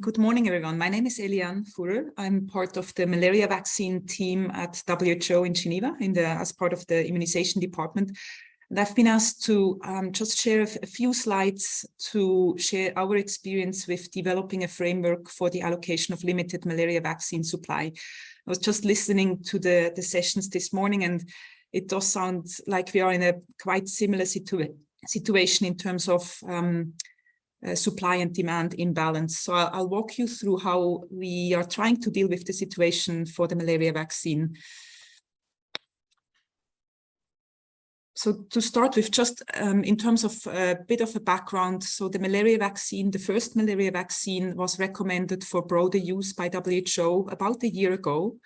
Good morning, everyone. My name is Eliane Furrer. I'm part of the malaria vaccine team at WHO in Geneva in the, as part of the immunization department. And I've been asked to um, just share a, a few slides to share our experience with developing a framework for the allocation of limited malaria vaccine supply. I was just listening to the, the sessions this morning and it does sound like we are in a quite similar situ situation in terms of um, uh, supply and demand imbalance. So I'll, I'll, walk you through how we are trying to deal with the situation for the malaria vaccine. So to start with, just um, in terms of a bit of a background, so the malaria vaccine, the first malaria vaccine was recommended for broader use by WHO about a year ago.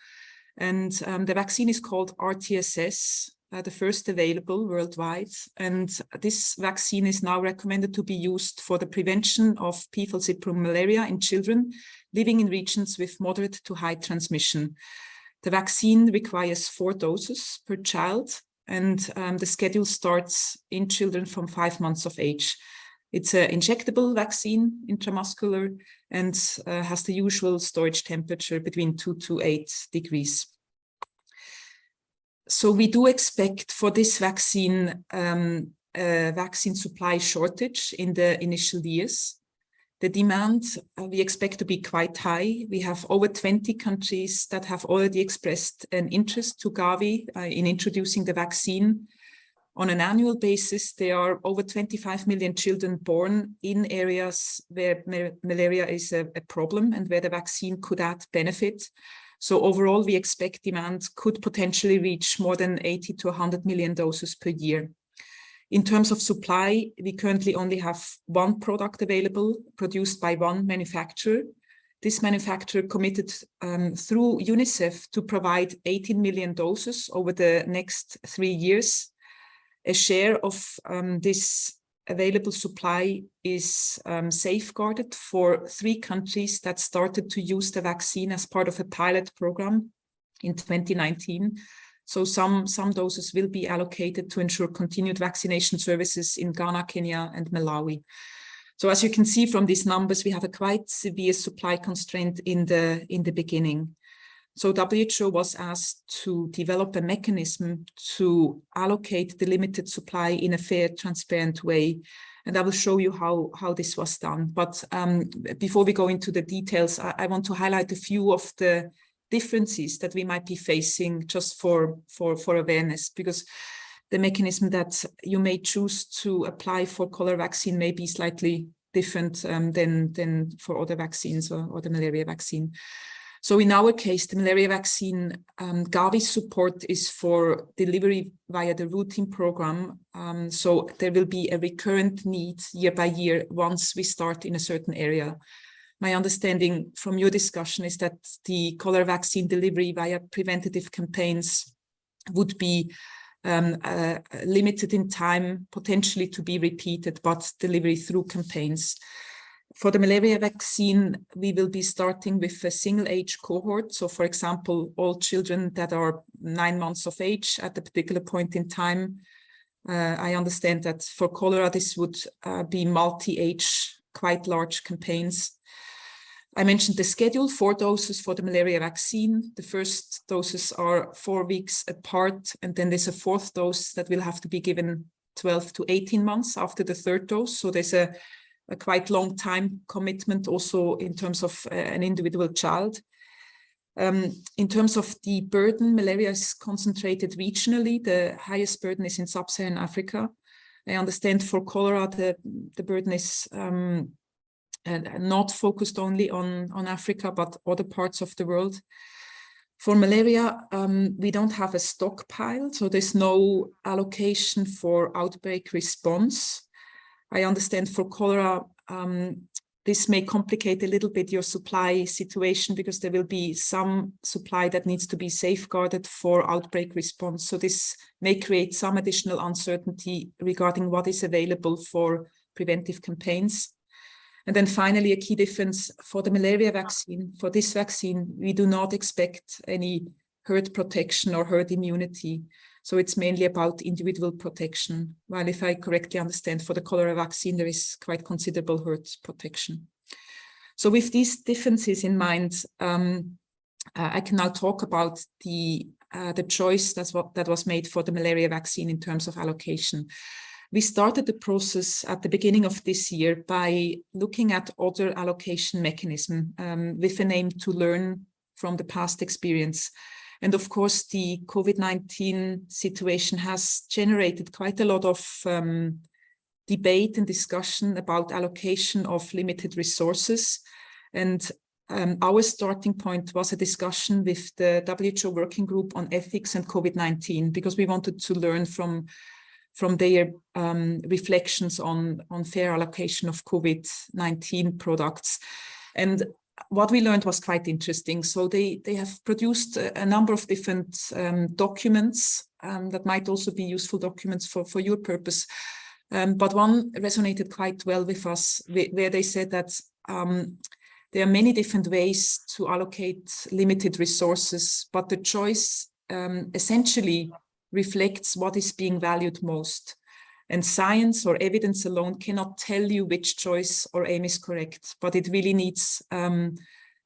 And um, the vaccine is called RTS,S, uh, the first available worldwide. And this vaccine is now recommended to be used for the prevention of P. falciparum malaria in children living in regions with moderate to high transmission. The vaccine requires four doses per child, and um, the schedule starts in children from five months of age. It's an injectable vaccine, intramuscular, and uh, has the usual storage temperature between two to eight degrees so we do expect for this vaccine um, a vaccine supply shortage in the initial years. The demand uh, we expect to be quite high. We have over 20 countries that have already expressed an interest to Gavi uh, in introducing the vaccine. On an annual basis, there are over 25 million children born in areas where malaria is a, a problem and where the vaccine could add benefit. So overall, we expect demand could potentially reach more than 80 to 100 million doses per year. In terms of supply, we currently only have one product available produced by one manufacturer. This manufacturer committed um, through UNICEF to provide 18 million doses over the next three years. A share of um, this available supply is um, safeguarded for three countries that started to use the vaccine as part of a pilot program in 2019. So some, some doses will be allocated to ensure continued vaccination services in Ghana, Kenya, and Malawi. So as you can see from these numbers, we have a quite severe supply constraint in the, in the beginning. So WHO was asked to develop a mechanism to allocate the limited supply in a fair, transparent way. And I will show you how, how this was done. But um, before we go into the details, I, I, want to highlight a few of the differences that we might be facing just for, for, for awareness, because the mechanism that you may choose to apply for cholera vaccine may be slightly different um, than, than for other vaccines or, or the malaria vaccine. So in our case, the malaria vaccine um, Gavi support is for delivery via the routine program. Um, so there will be a recurrent need year by year once we start in a certain area. My understanding from your discussion is that the cholera vaccine delivery via preventative campaigns would be um, uh, limited in time, potentially to be repeated, but delivery through campaigns. For the malaria vaccine, we will be starting with a single age cohort. So for example, all children that are nine months of age at a particular point in time. Uh, I understand that for cholera, this would uh, be multi-age, quite large campaigns. I mentioned the schedule, four doses for the malaria vaccine. The first doses are four weeks apart, and then there's a fourth dose that will have to be given 12 to 18 months after the third dose. So there's a a quite long time commitment also in terms of uh, an individual child. Um, in terms of the burden, malaria is concentrated regionally. The highest burden is in sub-Saharan Africa. I understand for cholera, the, the burden is um, uh, not focused only on, on Africa, but other parts of the world. For malaria, um, we don't have a stockpile, so there's no allocation for outbreak response. I understand for cholera, um, this may complicate a little bit your supply situation because there will be some supply that needs to be safeguarded for outbreak response. So this may create some additional uncertainty regarding what is available for preventive campaigns. And then finally, a key difference for the malaria vaccine, for this vaccine, we do not expect any herd protection or herd immunity. So it's mainly about individual protection. While if I correctly understand for the cholera vaccine, there is quite considerable herd protection. So with these differences in mind, um, uh, I can now talk about the uh, the choice that's what that was made for the malaria vaccine in terms of allocation. We started the process at the beginning of this year by looking at other allocation mechanism um, with an aim to learn from the past experience. And of course, the COVID-19 situation has generated quite a lot of um, debate and discussion about allocation of limited resources. And um, our starting point was a discussion with the WHO working group on ethics and COVID-19, because we wanted to learn from, from their um, reflections on, on fair allocation of COVID-19 products. And what we learned was quite interesting. So they, they have produced a, number of different um, documents um, that might also be useful documents for, for your purpose. Um, but one resonated quite well with us, where they said that um, there are many different ways to allocate limited resources, but the choice um, essentially reflects what is being valued most. And science or evidence alone cannot tell you which choice or aim is correct, but it really needs um,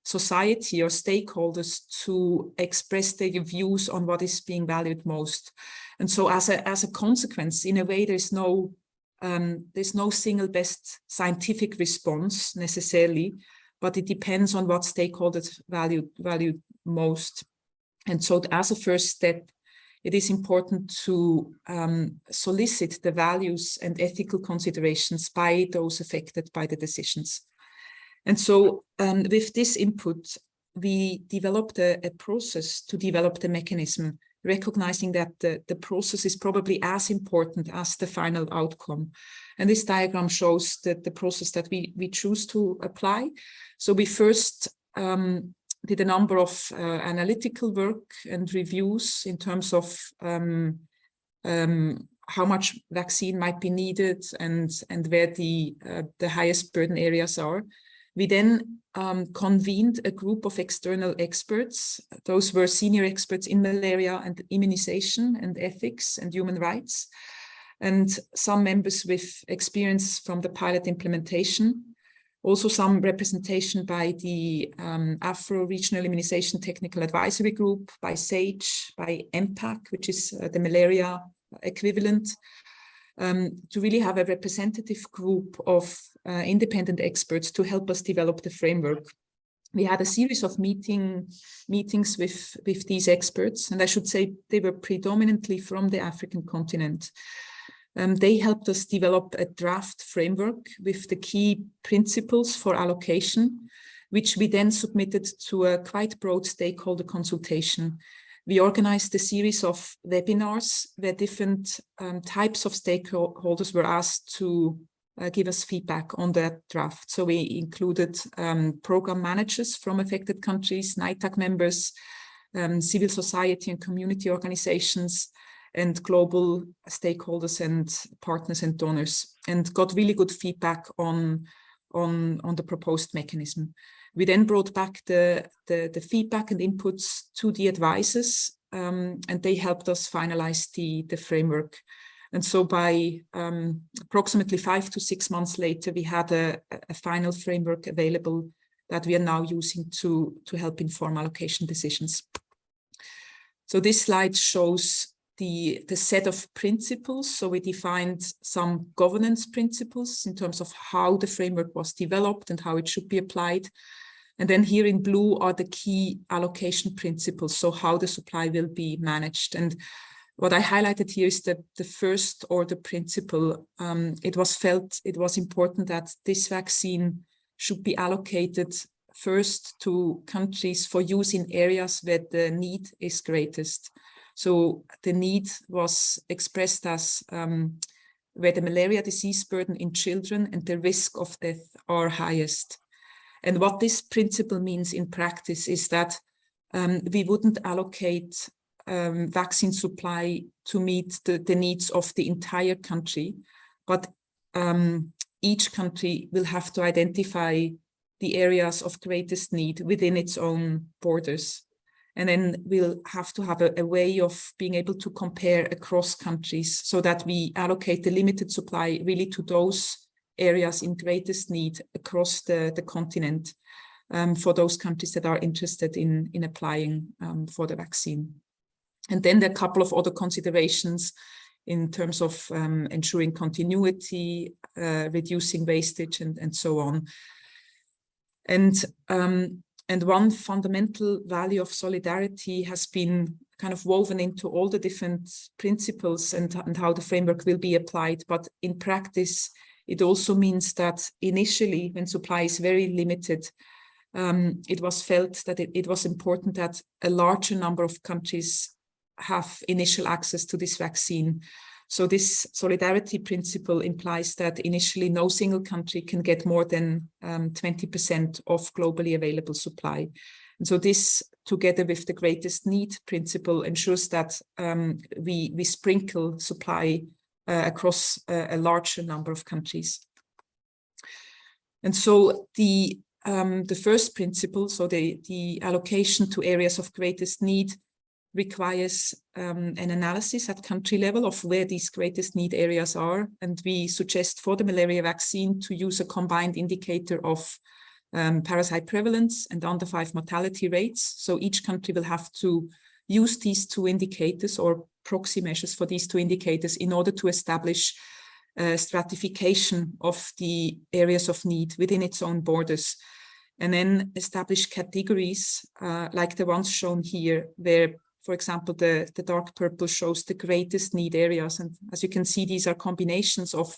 society or stakeholders to express their views on what is being valued most. And so as a, as a consequence, in a way, there's no, um, there's no single best scientific response necessarily, but it depends on what stakeholders value, value most. And so as a first step, it is important to um, solicit the values and ethical considerations by those affected by the decisions. And so um, with this input, we developed a, a, process to develop the mechanism, recognizing that the, the process is probably as important as the final outcome. And this diagram shows that the process that we, we choose to apply. So we first um, did a number of uh, analytical work and reviews in terms of um, um, how much vaccine might be needed and, and where the, uh, the highest burden areas are. We then um, convened a group of external experts. Those were senior experts in malaria and immunization and ethics and human rights, and some members with experience from the pilot implementation also some representation by the um, Afro Regional Immunization Technical Advisory Group, by SAGE, by MPAC, which is uh, the malaria equivalent, um, to really have a representative group of uh, independent experts to help us develop the framework. We had a series of meeting meetings with, with these experts, and I should say they were predominantly from the African continent. Um, they helped us develop a draft framework with the key principles for allocation, which we then submitted to a quite broad stakeholder consultation. We organized a series of webinars where different um, types of stakeholders were asked to uh, give us feedback on that draft. So we included um, program managers from affected countries, NITAC members, um, civil society and community organizations, and global stakeholders and partners and donors and got really good feedback on, on, on the proposed mechanism. We then brought back the, the, the feedback and inputs to the advisors um, and they helped us finalize the, the framework. And so by um, approximately five to six months later, we had a, a final framework available that we are now using to, to help inform allocation decisions. So this slide shows the, the set of principles. So we defined some governance principles in terms of how the framework was developed and how it should be applied. And then here in blue are the key allocation principles, so how the supply will be managed. And what I highlighted here is that the first order principle, um, it was felt it was important that this vaccine should be allocated first to countries for use in areas where the need is greatest. So the need was expressed as um, where the malaria disease burden in children and the risk of death are highest. And what this principle means in practice is that um, we wouldn't allocate um, vaccine supply to meet the, the, needs of the entire country, but um, each country will have to identify the areas of greatest need within its own borders. And then we'll have to have a, a, way of being able to compare across countries so that we allocate the limited supply really to those areas in greatest need across the, the continent um, for those countries that are interested in, in applying um, for the vaccine. And then there are a couple of other considerations in terms of um, ensuring continuity, uh, reducing wastage and, and so on. And, um, and one fundamental value of solidarity has been kind of woven into all the different principles and, and how the framework will be applied. But in practice, it also means that initially when supply is very limited, um, it was felt that it, it was important that a larger number of countries have initial access to this vaccine. So this solidarity principle implies that initially no single country can get more than 20% um, of globally available supply. And so this, together with the greatest need principle, ensures that um, we, we sprinkle supply uh, across a, a larger number of countries. And so the um, the first principle, so the, the allocation to areas of greatest need requires um, an analysis at country level of where these greatest need areas are. And we suggest for the malaria vaccine to use a combined indicator of um, parasite prevalence and under five mortality rates. So each country will have to use these two indicators or proxy measures for these two indicators in order to establish uh, stratification of the areas of need within its own borders and then establish categories uh, like the ones shown here where for example the the dark purple shows the greatest need areas. And as you can see these are combinations of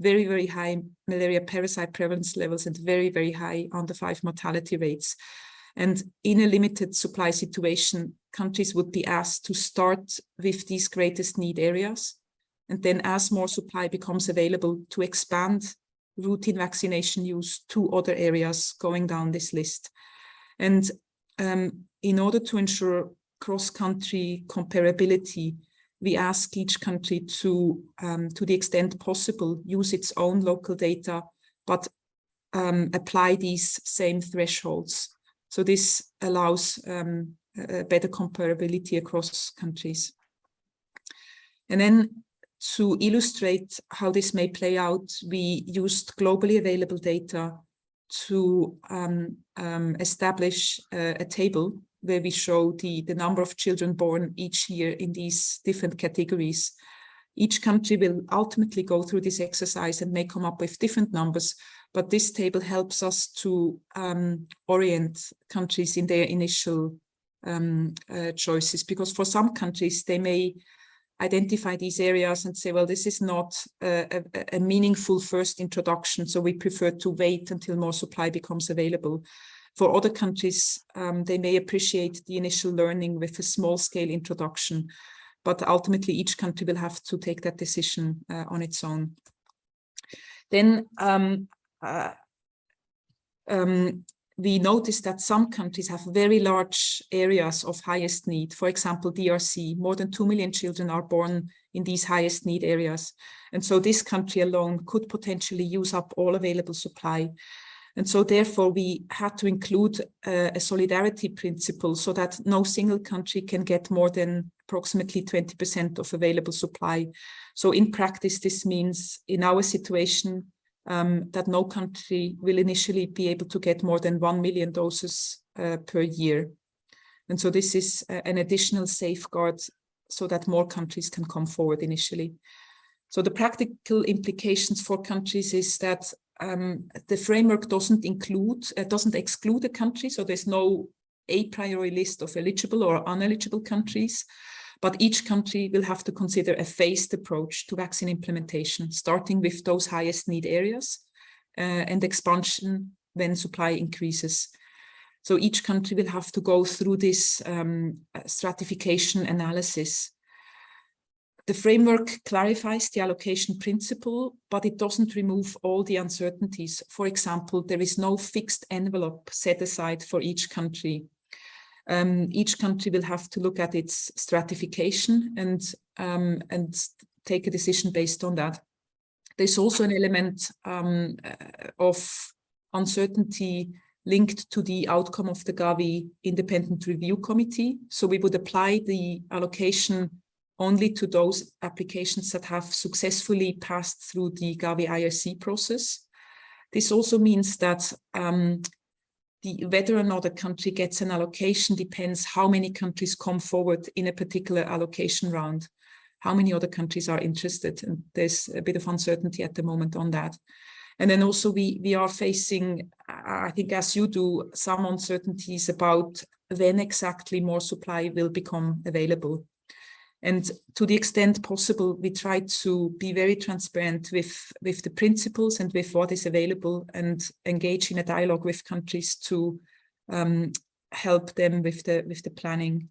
very very high malaria parasite prevalence levels and very very high under five mortality rates. And in a limited supply situation countries would be asked to start with these greatest need areas. And then as more supply becomes available to expand routine vaccination use to other areas going down this list. And um, in order to ensure cross-country comparability, we ask each country to, um, to the extent possible, use its own local data, but um, apply these same thresholds. So this allows um, better comparability across countries. And then to illustrate how this may play out, we used globally available data to um, um, establish uh, a table where we show the, the number of children born each year in these different categories. Each country will ultimately go through this exercise and may come up with different numbers, but this table helps us to um, orient countries in their initial um, uh, choices, because for some countries, they may identify these areas and say, well, this is not a, a, a, meaningful first introduction, so we prefer to wait until more supply becomes available. For other countries, um, they may appreciate the initial learning with a small scale introduction, but ultimately each country will have to take that decision uh, on its own. Then um, uh, um, we noticed that some countries have very large areas of highest need. For example, DRC, more than 2 million children are born in these highest need areas. And so this country alone could potentially use up all available supply. And so therefore we had to include uh, a solidarity principle so that no single country can get more than approximately 20% of available supply. So in practice, this means in our situation, um, that no country will initially be able to get more than 1 million doses uh, per year. And so this is uh, an additional safeguard so that more countries can come forward initially. So the practical implications for countries is that um, the framework doesn't include, uh, doesn't exclude a country. So there's no a priori list of eligible or uneligible countries. But each country will have to consider a phased approach to vaccine implementation, starting with those highest need areas uh, and expansion when supply increases. So each country will have to go through this um, stratification analysis. The framework clarifies the allocation principle, but it doesn't remove all the uncertainties. For example, there is no fixed envelope set aside for each country um, each country will have to look at its stratification and, um, and take a decision based on that. There's also an element um, uh, of uncertainty linked to the outcome of the Gavi Independent Review Committee. So we would apply the allocation only to those applications that have successfully passed through the Gavi IRC process. This also means that um, the, whether or not a country gets an allocation depends how many countries come forward in a particular allocation round, how many other countries are interested. And there's a bit of uncertainty at the moment on that. And then also we, we are facing, I think as you do, some uncertainties about when exactly more supply will become available. And to the extent possible, we try to be very transparent with, with the principles and with what is available and engage in a dialogue with countries to um, help them with the, with the planning.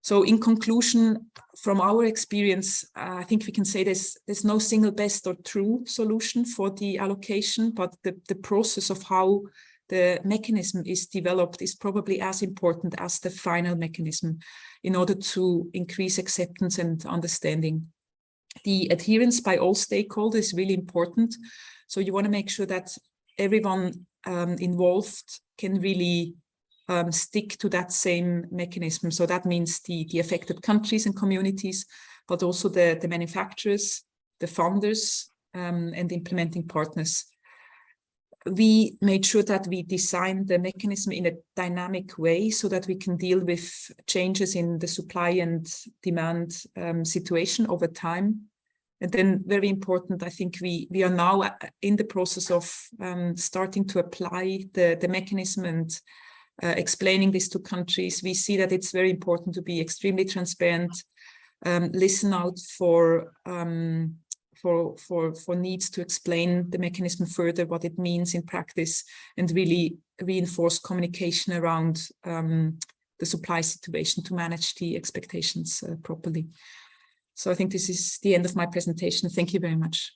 So in conclusion, from our experience, uh, I think we can say there's, there's no single best or true solution for the allocation, but the, the process of how the mechanism is developed is probably as important as the final mechanism in order to increase acceptance and understanding. The adherence by all stakeholders is really important. So you want to make sure that everyone um, involved can really um, stick to that same mechanism. So that means the, the affected countries and communities, but also the, the manufacturers, the funders, um, and implementing partners we made sure that we designed the mechanism in a dynamic way so that we can deal with changes in the supply and demand um, situation over time. And then very important, I think we, we are now uh, in the process of um, starting to apply the, the mechanism and uh, explaining this to countries. We see that it's very important to be extremely transparent, um, listen out for um, for, for, for needs to explain the mechanism further, what it means in practice, and really reinforce communication around um, the supply situation to manage the expectations uh, properly. So I think this is the end of my presentation. Thank you very much.